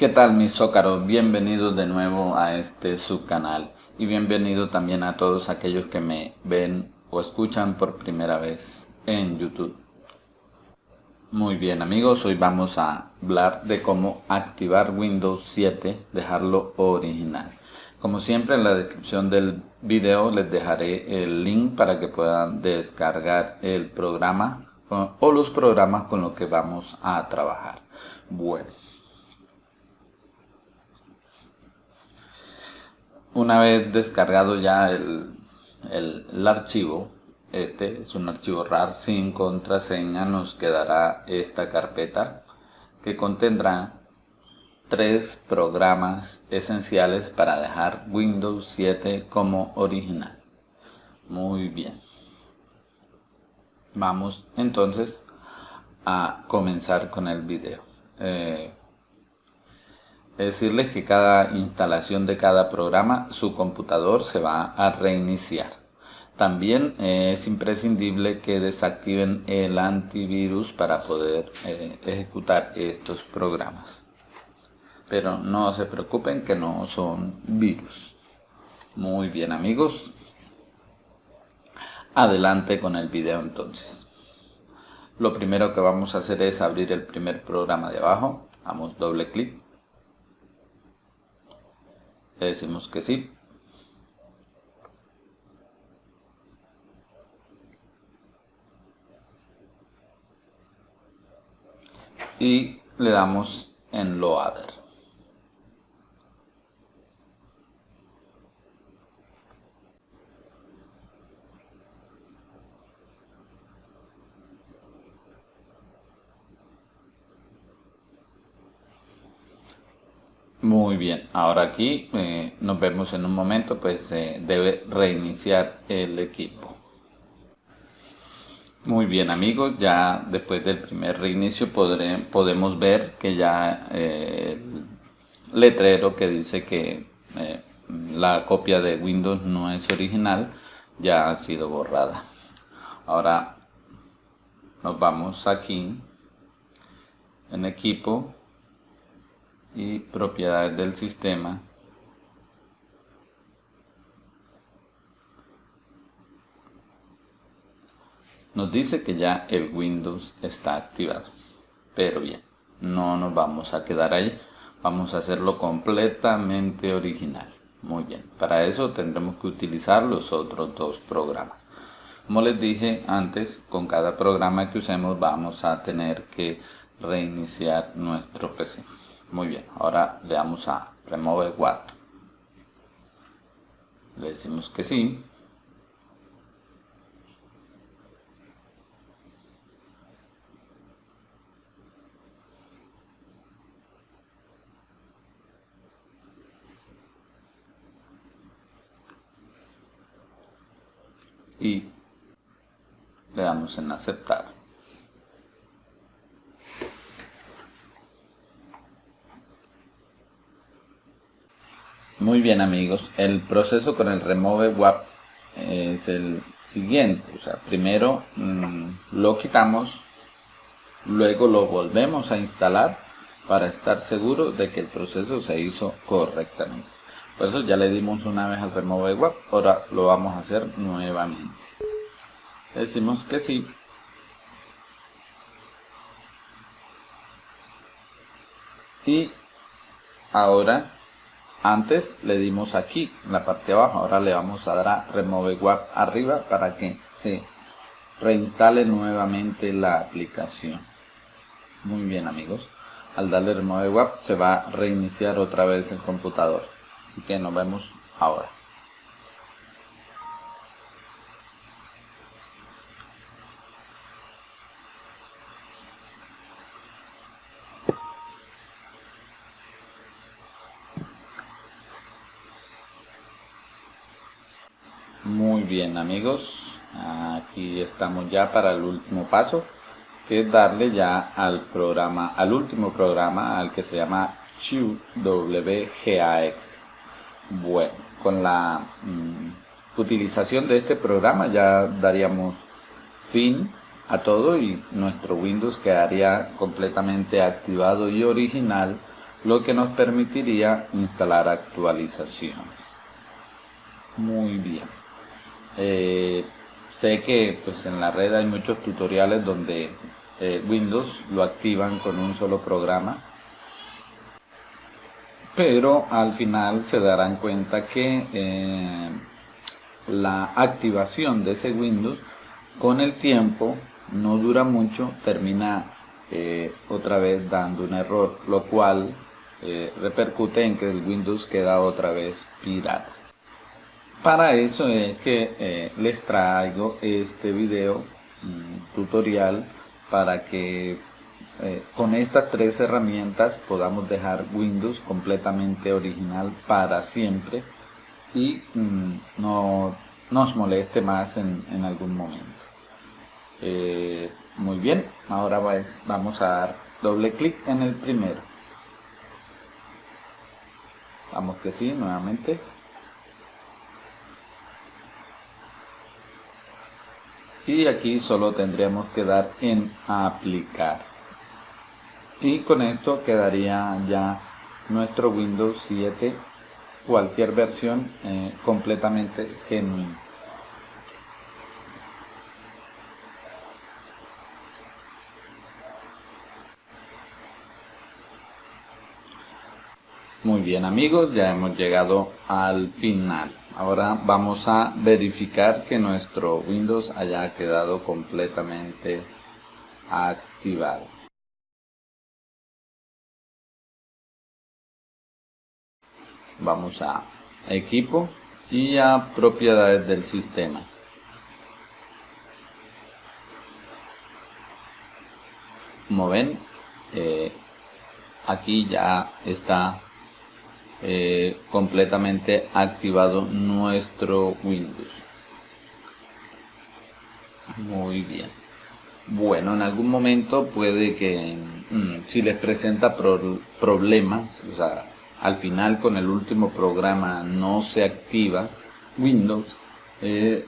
¿Qué tal mis zócaros? Bienvenidos de nuevo a este subcanal y bienvenido también a todos aquellos que me ven o escuchan por primera vez en YouTube. Muy bien amigos, hoy vamos a hablar de cómo activar Windows 7, dejarlo original. Como siempre en la descripción del video les dejaré el link para que puedan descargar el programa o los programas con los que vamos a trabajar. Bueno. Una vez descargado ya el, el, archivo, este es un archivo RAR sin contraseña, nos quedará esta carpeta que contendrá tres programas esenciales para dejar Windows 7 como original. Muy bien. Vamos entonces a comenzar con el video. Eh, decirles que cada instalación de cada programa, su computador se va a reiniciar. También eh, es imprescindible que desactiven el antivirus para poder eh, ejecutar estos programas. Pero no se preocupen que no son virus. Muy bien amigos. Adelante con el video entonces. Lo primero que vamos a hacer es abrir el primer programa de abajo. Damos doble clic le decimos que sí. Y le damos en Loader. Muy bien, ahora aquí eh, nos vemos en un momento, pues debe reiniciar el equipo. Muy bien amigos, ya después del primer reinicio podemos ver que ya eh, el letrero que dice que eh, la copia de Windows no es original ya ha sido borrada. Ahora nos vamos aquí en equipo y propiedades del sistema. Nos dice que ya el Windows está activado pero bien no nos vamos a quedar ahí. Vamos a hacerlo completamente original. Muy bien para eso tendremos que utilizar los otros dos programas. Como les dije antes con cada programa que usemos vamos a tener que reiniciar nuestro PC muy bien, ahora le damos a Remove What. Le decimos que sí. Y le damos en aceptar. Muy bien amigos, el proceso con el remove WAP es el siguiente. O sea, primero mm, lo quitamos, luego lo volvemos a instalar para estar seguro de que el proceso se hizo correctamente. Por eso ya le dimos una vez al remove WAP, ahora lo vamos a hacer nuevamente. decimos que sí. Y ahora antes le dimos aquí, en la parte de abajo, ahora le vamos a dar a Remove WAP arriba para que se reinstale nuevamente la aplicación. Muy bien amigos, al darle Remove WAP se va a reiniciar otra vez el computador. Así que nos vemos ahora. Muy bien amigos, aquí estamos ya para el último paso, que es darle ya al programa, al último programa, al que se llama WGAX. Bueno, con la mm, utilización de este programa ya daríamos fin a todo y nuestro Windows quedaría completamente activado y original lo que nos permitiría instalar actualizaciones. Muy bien. Eh, sé que pues en la red hay muchos tutoriales donde eh, Windows lo activan con un solo programa pero al final se darán cuenta que eh, la activación de ese Windows con el tiempo no dura mucho, termina otra vez dando un error, lo cual repercute en que el Windows queda otra vez pirata. Para eso es que les traigo este video tutorial para que eh, con estas tres herramientas podamos dejar Windows completamente original para siempre y mm, no nos moleste más en, algún momento. Eh, muy bien, ahora vamos a dar doble clic en el primero. Vamos que sí, nuevamente. Y aquí solo tendríamos que dar en aplicar y con esto quedaría ya nuestro Windows 7 cualquier versión eh, completamente genuino Muy bien amigos, ya hemos llegado al final. Ahora vamos a verificar que nuestro Windows haya quedado completamente activado. vamos a equipo y a propiedades del sistema como ven eh, aquí ya está eh, completamente activado nuestro Windows. Muy bien. Bueno en algún momento puede que mm, si les presenta problemas o sea al final con el último programa no se activa Windows, eh,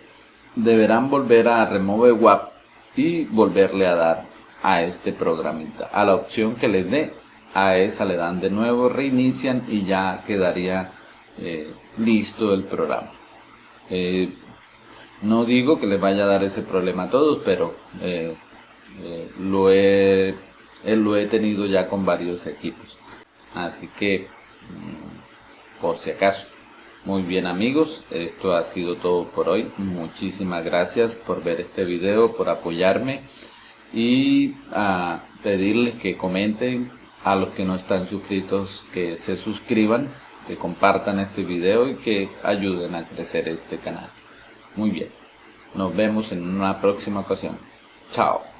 deberán volver a Remove WAP y volverle a dar a este programita, a la opción que les dé, a esa le dan de nuevo, reinician y ya quedaría eh, listo el programa. Eh, no digo que les vaya a dar ese problema a todos, pero lo, he, lo he tenido ya con varios equipos. Así que por si acaso. Muy bien amigos, esto ha sido todo por hoy. Muchísimas gracias por ver este video, por apoyarme y a pedirles que comenten a los que no están suscritos que se suscriban, que compartan este video y que ayuden a crecer este canal. Muy bien, nos vemos en una próxima ocasión. Chao.